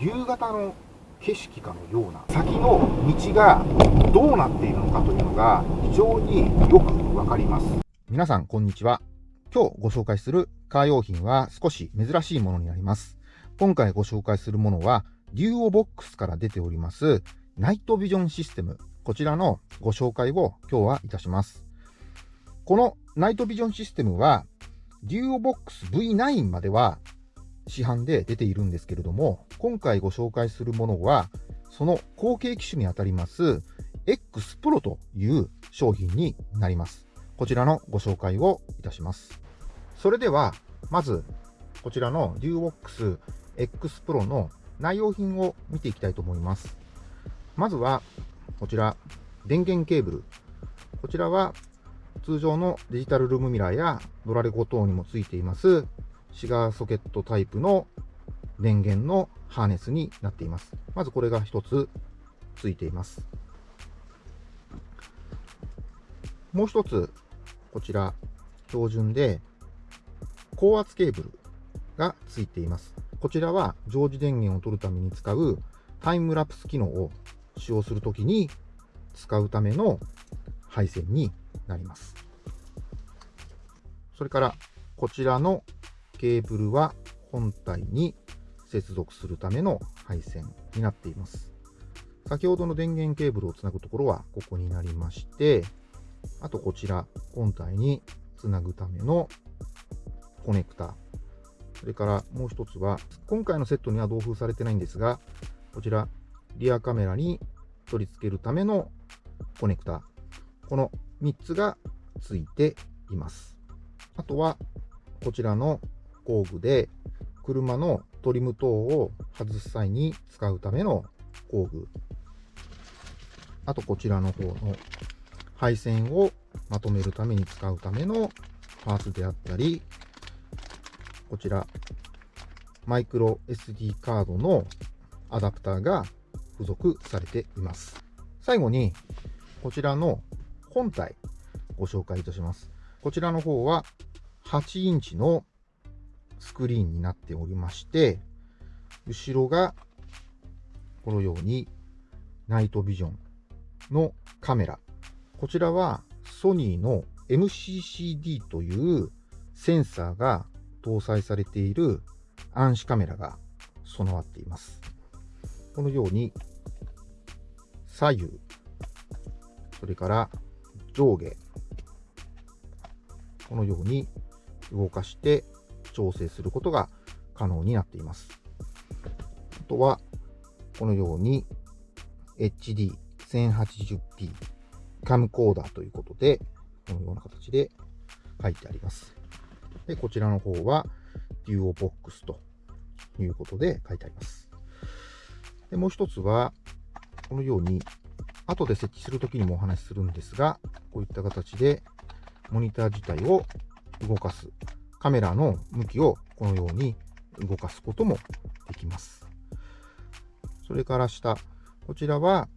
夕方の景色かのような先の道がどうなっているのかというのが非常によくわかります。皆さんこんにちは。今日ご紹介するカー用品は少し珍しいものになります。今回ご紹介するものはデュオボックスから出ておりますナイトビジョンシステム。こちらのご紹介を今日はいたします。このナイトビジョンシステムはデュオボックス V9 までは市販で出ているんですけれども、今回ご紹介するものは、その後継機種にあたります X Pro という商品になります。こちらのご紹介をいたします。それでは、まず、こちらの DuoBox X Pro の内容品を見ていきたいと思います。まずは、こちら、電源ケーブル。こちらは、通常のデジタルルームミラーやドラレコ等にもついていますシガーソケットタイプの電源のハーネスになっています。まずこれが一つついています。もう一つ、こちら、標準で、高圧ケーブルがついています。こちらは常時電源を取るために使うタイムラプス機能を使用するときに使うための配線になります。それから、こちらのケーブルは本体に接続するための配線になっています。先ほどの電源ケーブルをつなぐところはここになりまして、あとこちら、本体につなぐためのコネクタ。それからもう一つは、今回のセットには同封されてないんですが、こちら、リアカメラに取り付けるためのコネクタ。この3つがついています。あとは、こちらの工具で車のトリム等を外す際に使うための工具。あとこちらの方の配線をまとめるために使うためのパーツであったり、こちらマイクロ SD カードのアダプターが付属されています。最後に、こちらの本体ご紹介いたします。こちらの方は8インチのスクリーンになっておりまして、後ろがこのようにナイトビジョンのカメラ。こちらはソニーの MCCD というセンサーが搭載されている暗視カメラが備わっています。このように左右、それから上下、このように動かして調整することが可能になっています。あとは、このように HD1080p カムコーダーということで、このような形で書いてあります。で、こちらの方は Duo Box ということで書いてあります。で、もう一つは、このように、後で設置するときにもお話しするんですが、こういった形でモニター自体を動かすカメラの向きをこのように動かすこともできます。それから下、こちらは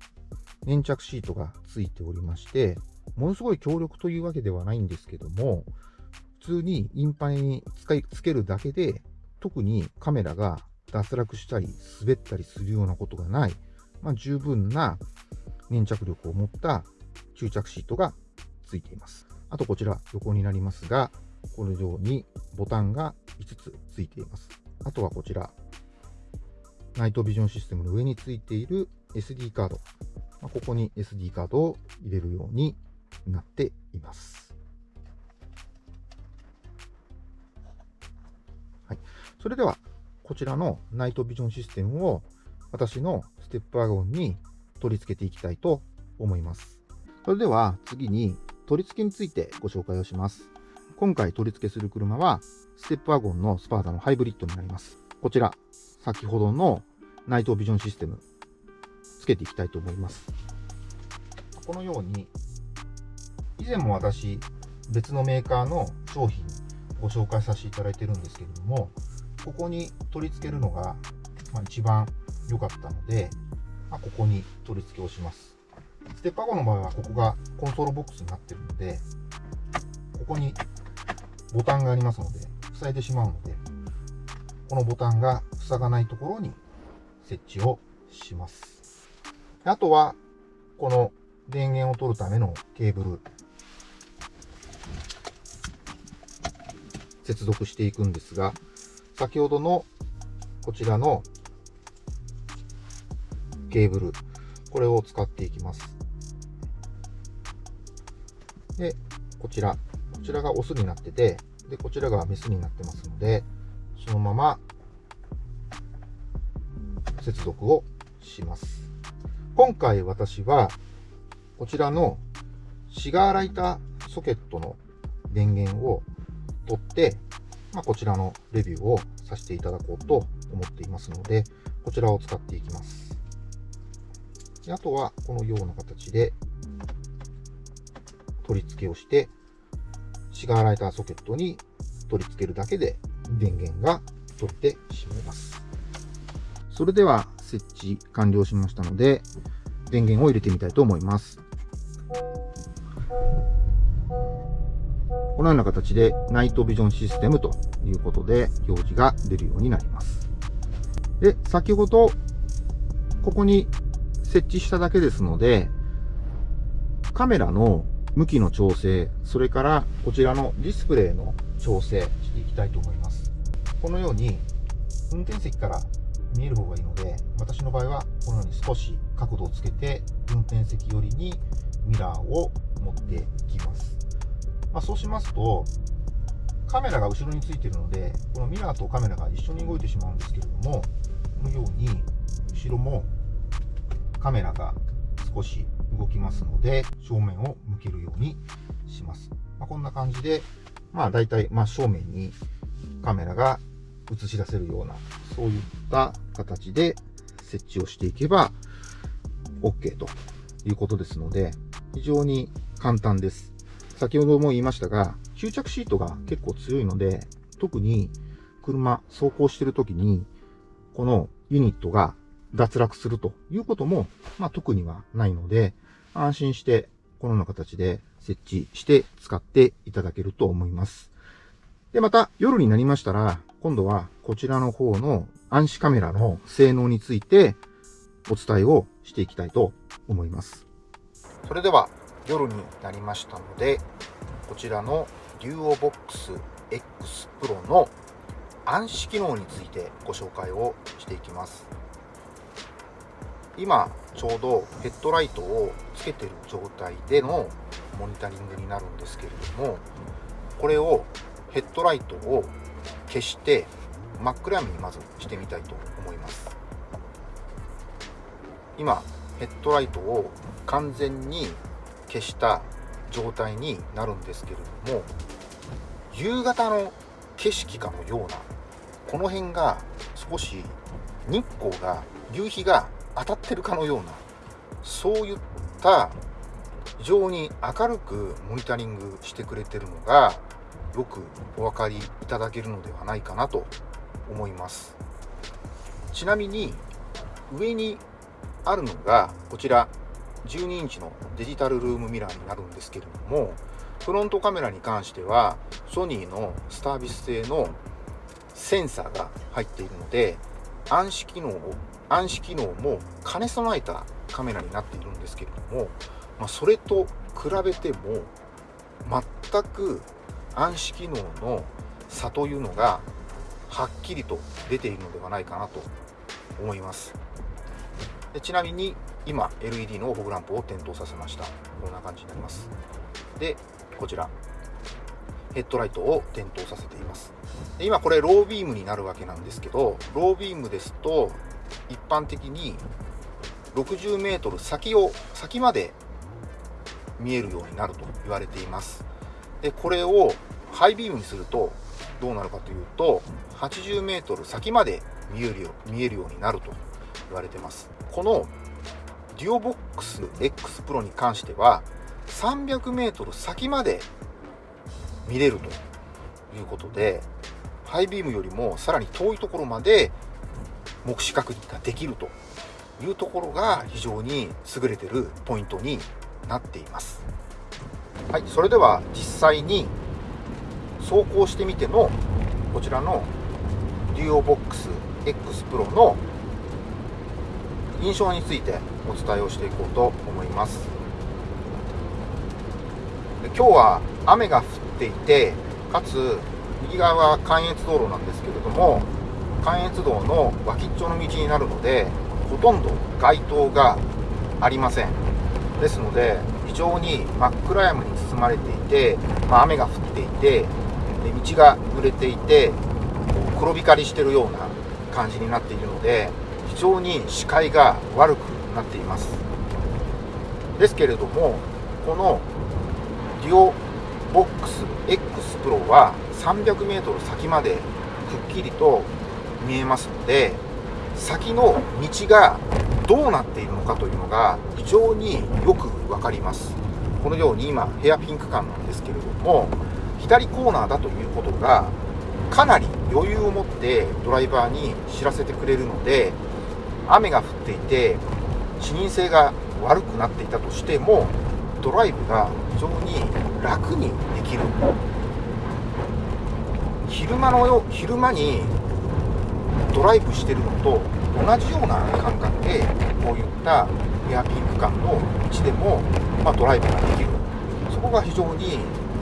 粘着シートがついておりまして、ものすごい強力というわけではないんですけども、普通にインパネに使いつけるだけで、特にカメラが脱落したり滑ったりするようなことがない、まあ、十分な粘着力を持った吸着シートがついています。あとこちら横になりますが、このようにボタンが5つついています。あとはこちら、ナイトビジョンシステムの上についている SD カード。まあここに SD カードを入れるようになっています。はい、それでは、こちらのナイトビジョンシステムを私のステップワゴンに取り付けていきたいと思います。それでは次に取り付けについてご紹介をします。今回取り付けする車は、ステップワゴンのスパーダのハイブリッドになります。こちら、先ほどのナイトビジョンシステム、つけていきたいと思います。このように、以前も私、別のメーカーの商品ご紹介させていただいてるんですけれども、ここに取り付けるのが、まあ、一番良かったので、まあ、ここに取り付けをします。ステップワゴンの場合はここがコンソールボックスになってるので、ここにボタンがありますので、塞いでしまうので、このボタンが塞がないところに設置をします。あとは、この電源を取るためのケーブル、接続していくんですが、先ほどのこちらのケーブル、これを使っていきます。で、こちら、ちらがオスになってて、で、こちらがメスになってますので、そのまま接続をします。今回私は、こちらのシガーライターソケットの電源を取って、まあ、こちらのレビューをさせていただこうと思っていますので、こちらを使っていきます。であとは、このような形で取り付けをして、シガーライターソケットに取り付けるだけで電源が取れてしまいます。それでは設置完了しましたので、電源を入れてみたいと思います。このような形でナイトビジョンシステムということで表示が出るようになります。で、先ほどここに設置しただけですので、カメラの向きの調整、それからこちらのディスプレイの調整していきたいと思います。このように運転席から見える方がいいので、私の場合はこのように少し角度をつけて、運転席寄りにミラーを持っていきます。まあ、そうしますと、カメラが後ろについているので、このミラーとカメラが一緒に動いてしまうんですけれども、このように後ろもカメラが少し動きますので、正面を向けるようにします。まあ、こんな感じで、まあ大体真正面にカメラが映し出せるような、そういった形で設置をしていけば OK ということですので、非常に簡単です。先ほども言いましたが、吸着シートが結構強いので、特に車走行してる時に、このユニットが脱落するということも、まあ、特にはないので、安心してこのような形で設置して使っていただけると思います。で、また夜になりましたら、今度はこちらの方の暗視カメラの性能についてお伝えをしていきたいと思います。それでは夜になりましたので、こちらの DuoBox X Pro の暗視機能についてご紹介をしていきます。今ちょうどヘッドライトをつけてる状態でのモニタリングになるんですけれどもこれをヘッドライトを消して真っ暗闇にまずしてみたいと思います。今ヘッドライトを完全に消した状態になるんですけれども夕方の景色かのようなこの辺が少し日光が夕日が当たってるかのようなそういった非常に明るくモニタリングしてくれてるのがよくお分かりいただけるのではないかなと思います。ちなみに上にあるのがこちら12インチのデジタルルームミラーになるんですけれどもフロントカメラに関してはソニーのスタービス製のセンサーが入っているので暗視機能を暗視機能も兼ね備えたカメラになっているんですけれども、まあ、それと比べても全く暗視機能の差というのがはっきりと出ているのではないかなと思います。でちなみに今 LED のフォグランプを点灯させました。こんな感じになります。でこちら。ヘッドライトを点灯させています。で今これロービームになるわけなんですけどロービームですと一般的に 60m 先を先まで見えるようになると言われています。でこれをハイビームにするとどうなるかというと 80m 先まで見えるよ見えるようになると言われてます。このデュオボックス X Pro に関しては 300m 先まで見れるということでハイビームよりもさらに遠いところまで目視確認ができるというところが非常に優れてるポイントになっています。はいそれでは実際に走行してみてのこちらの DuoBox X Pro の印象についてお伝えをしていこうと思います。で今日は雨が降っていてかつ右側は関越道路なんですけれども関越道の脇っちょの道になるのでほとんど街灯がありません。ですので非常に真っ暗闇に包まれていて、まあ、雨が降っていてで道が濡れていて黒光りしてるような感じになっているので非常に視界が悪くなっています。ですけれどもこのデュオボックス X プロは 300m 先までくっきりと見えますので先の道がどうなっているのかというのが非常によく分かります。このように今ヘアピンク感なんですけれども左コーナーだということがかなり余裕を持ってドライバーに知らせてくれるので雨が降っていて視認性が悪くなっていたとしてもドライブが非常に楽にできる。昼間のよ昼間にドライブしてるのと同じような感覚でこういったエアピンク感の道でも、まあ、ドライブができる。そこが非常に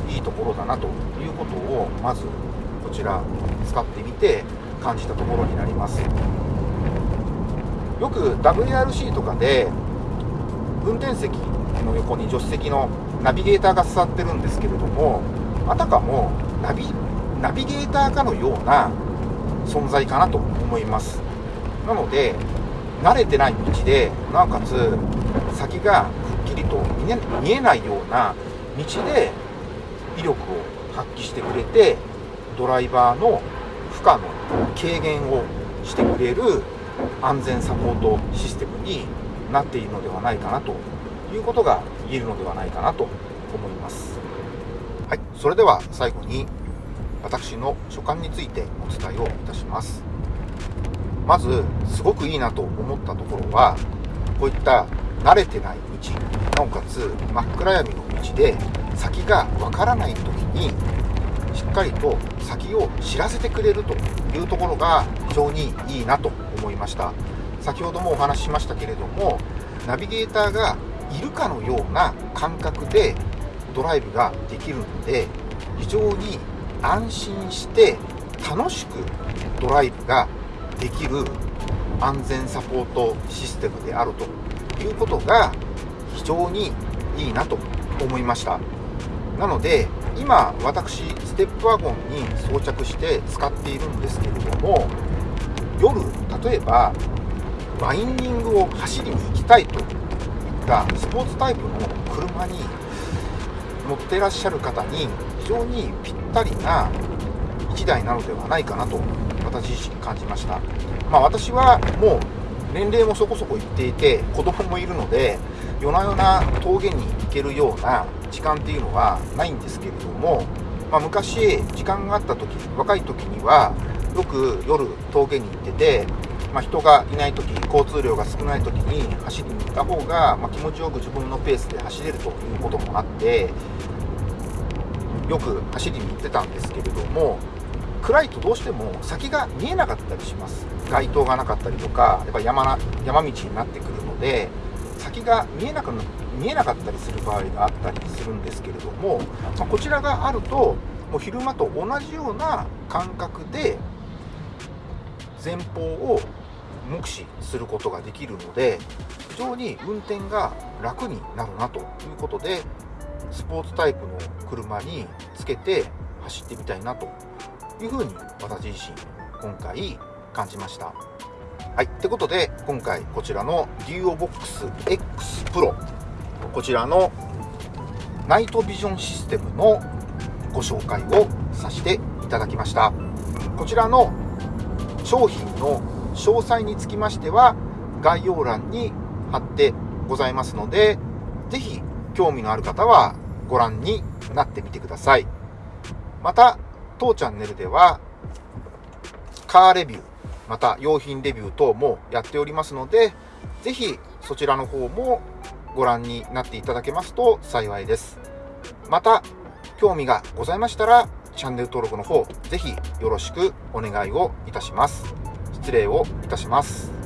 いいところだなということをまずこちら使ってみて感じたところになります。よく WRC とかで運転席の横に助手席のナビゲーターが座ってるんですけれどもあたかもナビナビゲーターかのような存在かなと思いますなので慣れてない道でなおかつ先がくっきりと見えないような道で威力を発揮してくれてドライバーの負荷の軽減をしてくれる安全サポートシステムになっているのではないかなということが言えるのではないかなと思います。はい、それでは最後に私の所感についてお伝えをいたします。まず、すごくいいなと思ったところは、こういった慣れてない道、なおかつ真っ暗闇の道で先がわからない時に、しっかりと先を知らせてくれるというところが非常にいいなと思いました。先ほどもお話ししましたけれども、ナビゲーターがいるかのような感覚でドライブができるので、非常に安心して楽しくドライブができる安全サポートシステムであるということが非常にいいなと思いました。なので今私ステップワゴンに装着して使っているんですけれども夜例えばワインディングを走りに行きたいといったスポーツタイプの車に乗ってらっしゃる方に非常にぴったりな1台なのではないかなと私自身感じました、まあ、私はもう年齢もそこそこいっていて子供もいるので夜な夜な峠に行けるような時間っていうのはないんですけれども、まあ、昔時間があった時若い時にはよく夜峠に行ってて、まあ、人がいない時交通量が少ない時に走りに行った方が、ま気持ちよく自分のペースで走れるということもあってよく走りに行ってたんですけれども暗いとどうしても先が見えなかったりします。街灯がなかったりとかやっぱ山な山道になってくるので先が見えなく見えなかったりする場合があったりするんですけれども、まあ、こちらがあるともう昼間と同じような感覚で前方を目視することができるので非常に運転が楽になるなということでスポーツタイプの車につけて走ってみたいなというふうに私自身今回感じました。はい。ってことで、今回こちらの DuoBox X Pro こちらのナイトビジョンシステムのご紹介をさせていただきました。こちらの商品の詳細につきましては概要欄に貼ってございますので、ぜひ興味のある方はご覧になってみてください。また、当チャンネルでは、カーレビュー、また用品レビュー等もやっておりますので、ぜひそちらの方もご覧になっていただけますと幸いです。また、興味がございましたら、チャンネル登録の方、ぜひよろしくお願いをいたします。失礼をいたします。